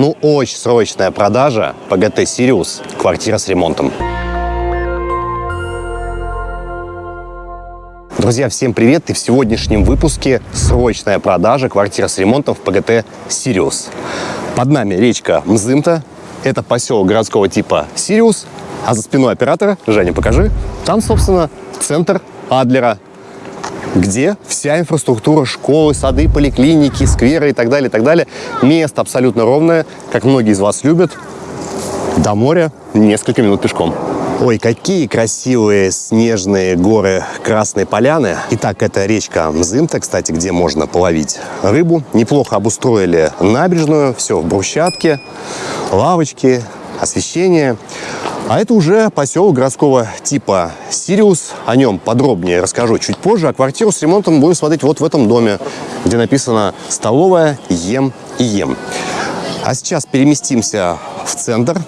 Ну, очень срочная продажа ПГТ «Сириус». Квартира с ремонтом. Друзья, всем привет! И в сегодняшнем выпуске срочная продажа квартира с ремонтом в ПГТ «Сириус». Под нами речка Мзымта. Это поселок городского типа «Сириус». А за спиной оператора, Женя, покажи, там, собственно, центр Адлера, где вся инфраструктура, школы, сады, поликлиники, скверы и так далее, и так далее. Место абсолютно ровное, как многие из вас любят. До моря несколько минут пешком. Ой, какие красивые снежные горы Красной Поляны. Итак, это речка Мзымта, кстати, где можно половить рыбу. Неплохо обустроили набережную, все в брусчатке, лавочки, освещение. А это уже поселок городского типа Сириус. О нем подробнее расскажу чуть позже. А квартиру с ремонтом будем смотреть вот в этом доме, где написано «Столовая Ем и Ем». А сейчас переместимся в центр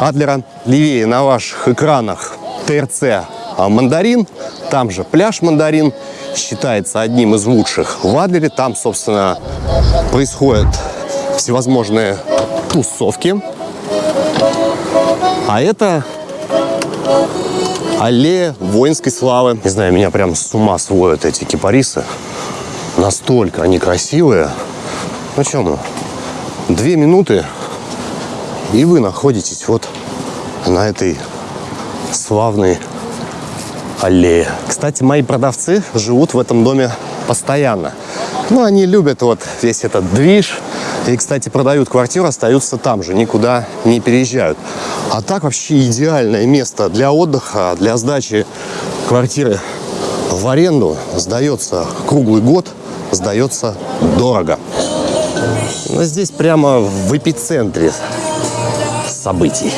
Адлера. Левее на ваших экранах ТРЦ «Мандарин». Там же пляж «Мандарин». Считается одним из лучших в Адлере. Там, собственно, происходят всевозможные тусовки. А это аллея воинской славы. Не знаю, меня прям с ума сводят эти кипарисы. Настолько они красивые. Ну мы? Две минуты, и вы находитесь вот на этой славной аллее. Кстати, мои продавцы живут в этом доме постоянно. Ну, они любят вот весь этот движ. И, кстати, продают квартиру, остаются там же, никуда не переезжают. А так вообще идеальное место для отдыха, для сдачи квартиры в аренду. Сдается круглый год, сдается дорого. Но здесь прямо в эпицентре событий.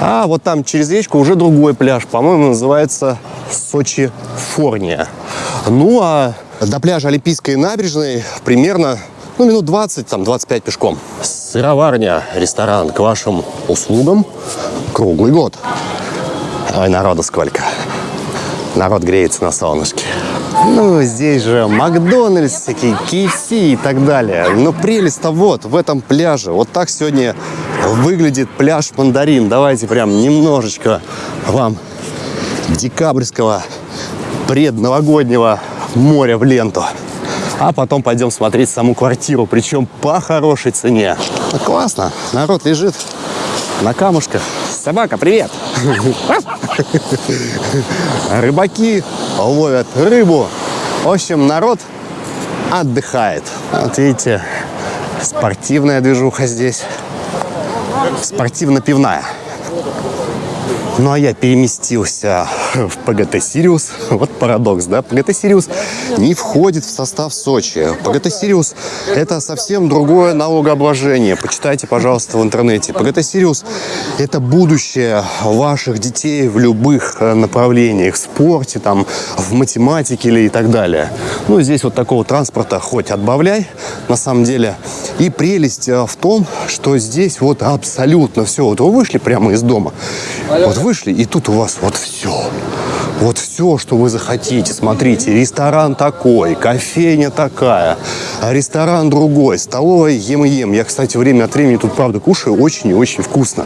А вот там через речку уже другой пляж, по-моему, называется Сочи Форния. Ну а до пляжа Олимпийской набережной примерно ну, минут 20, там, 25 пешком. Сыроварня, ресторан к вашим услугам круглый год. Ой, народу сколько. Народ греется на солнышке. Ну, здесь же Макдональдс, всякие KFC и так далее. Но прелесть-то вот, в этом пляже. Вот так сегодня выглядит пляж Мандарин. Давайте прям немножечко вам декабрьского предновогоднего моря в ленту. А потом пойдем смотреть саму квартиру, причем по хорошей цене. Ну, классно, народ лежит на камушках. Собака, привет! Рыбаки ловят рыбу. В общем, народ отдыхает. Вот видите, спортивная движуха здесь. Спортивно-пивная. Ну а я переместился в ПГТ «Сириус». Вот парадокс, да? ПГТ «Сириус» не входит в состав Сочи. ПГТ «Сириус» — это совсем другое налогообложение. Почитайте, пожалуйста, в интернете. ПГТ «Сириус» — это будущее ваших детей в любых э, направлениях. В спорте, там, в математике или и так далее. Ну, здесь вот такого транспорта хоть отбавляй, на самом деле. И прелесть э, в том, что здесь вот абсолютно все. Вот вы вышли прямо из дома, вот вышли, и тут у вас вот все. Вот все, что вы захотите. Смотрите, ресторан такой, кофейня такая, а ресторан другой, столовая ем-ем. Я, кстати, время от времени тут, правда, кушаю очень и очень вкусно.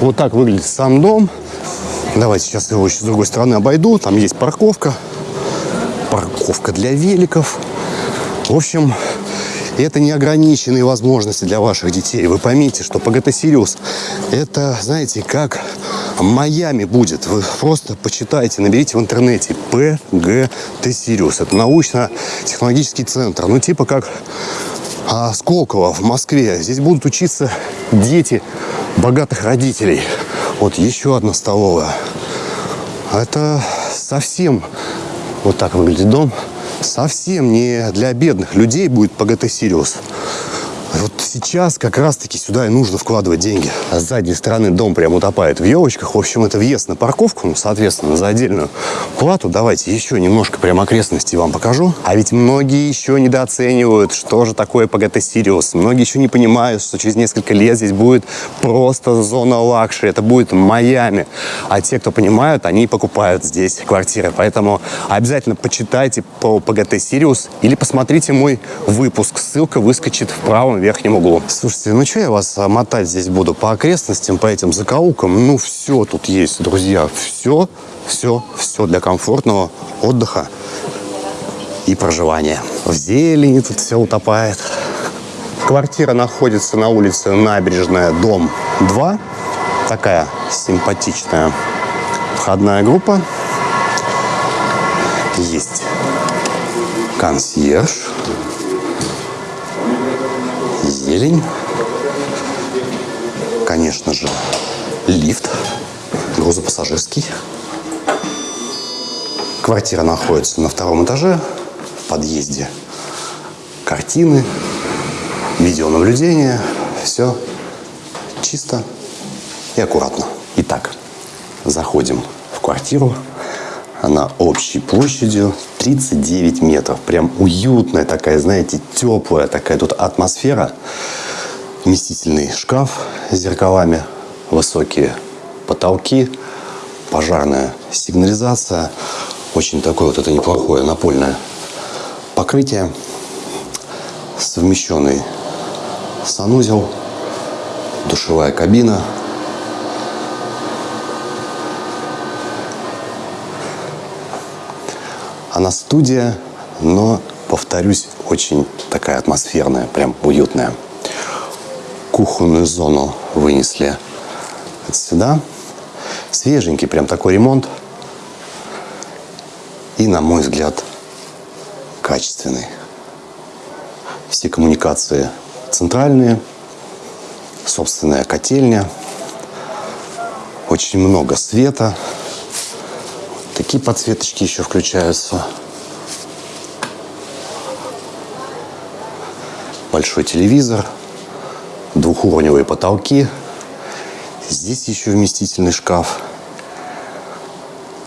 Вот так выглядит сам дом. Давайте сейчас его еще с другой стороны обойду. Там есть парковка. Парковка для великов. В общем, это неограниченные возможности для ваших детей. Вы поймите, что ПГТ «Сириус» – это, знаете, как Майами будет. Вы просто почитайте, наберите в интернете ПГТ «Сириус». Это научно-технологический центр. Ну, типа как а, Сколково в Москве. Здесь будут учиться дети богатых родителей. Вот еще одна столовая. Это совсем вот так выглядит дом совсем не для бедных людей будет ПГТ «Сириус». Сейчас как раз-таки сюда и нужно вкладывать деньги. А с задней стороны дом прям утопает в елочках. В общем, это въезд на парковку, ну, соответственно, за отдельную плату. Давайте еще немножко прям окрестности вам покажу. А ведь многие еще недооценивают, что же такое ПГТ Сириус. Многие еще не понимают, что через несколько лет здесь будет просто зона luxury. Это будет Майами. А те, кто понимают, они покупают здесь квартиры. Поэтому обязательно почитайте по ПГТ Сириус или посмотрите мой выпуск. Ссылка выскочит в правом верхнем углу. Слушайте, ну что я вас а, мотать здесь буду по окрестностям, по этим закоулкам? Ну все тут есть, друзья. Все, все, все для комфортного отдыха и проживания. В зелени тут все утопает. Квартира находится на улице Набережная, дом 2. Такая симпатичная входная группа. Есть консьерж. Зелень. Конечно же, лифт грузопассажирский. Квартира находится на втором этаже, в подъезде. Картины, видеонаблюдение. Все чисто и аккуратно. Итак, заходим в квартиру. Она общей площадью 39 метров. Прям уютная такая, знаете, теплая такая тут атмосфера. Вместительный шкаф с зеркалами, высокие потолки, пожарная сигнализация. Очень такое вот это неплохое напольное покрытие. Совмещенный санузел, душевая кабина. Она студия, но, повторюсь, очень такая атмосферная, прям уютная. Кухонную зону вынесли сюда. Свеженький прям такой ремонт. И, на мой взгляд, качественный. Все коммуникации центральные, собственная котельня, очень много света. Такие подсветочки еще включаются. Большой телевизор, двухуровневые потолки. Здесь еще вместительный шкаф.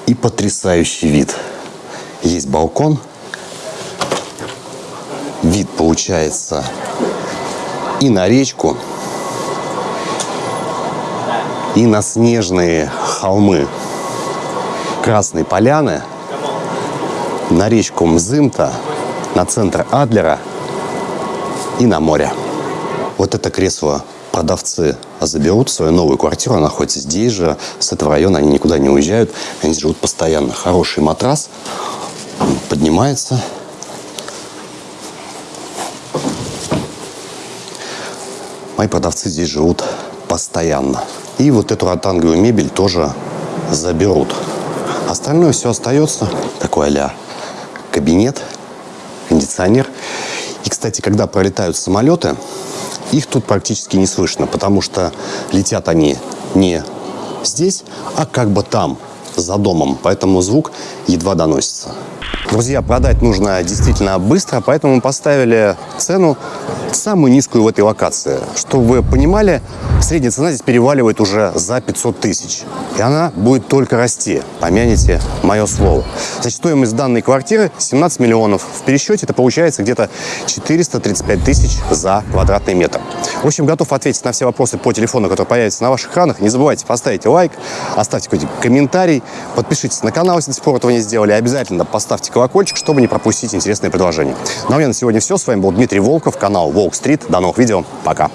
И потрясающий вид. Есть балкон. Вид получается и на речку, и на снежные холмы Красной Поляны, на речку Мзымта, на центр Адлера и на море. Вот это кресло продавцы заберут свою новую квартиру, она находится здесь же, с этого района, они никуда не уезжают, они живут постоянно. Хороший матрас, поднимается, Мои продавцы здесь живут постоянно. И вот эту ротанговую мебель тоже заберут. Остальное все остается. Такой а кабинет, кондиционер. И, кстати, когда пролетают самолеты, их тут практически не слышно, потому что летят они не здесь, а как бы там, за домом. Поэтому звук едва доносится. Друзья, продать нужно действительно быстро, поэтому мы поставили цену самую низкую в этой локации. Чтобы вы понимали, средняя цена здесь переваливает уже за 500 тысяч. И она будет только расти. Помяните мое слово. Значит, стоимость данной квартиры 17 миллионов. В пересчете это получается где-то 435 тысяч за квадратный метр. В общем, готов ответить на все вопросы по телефону, который появится на ваших экранах. Не забывайте поставить лайк, оставьте какой-то комментарий, подпишитесь на канал, если до сих пор этого не сделали. Обязательно поставьте колокольчик, чтобы не пропустить интересные предложения. Ну а у меня на сегодня все. С вами был Дмитрий Волков, канал Волк Стрит. До новых видео. Пока.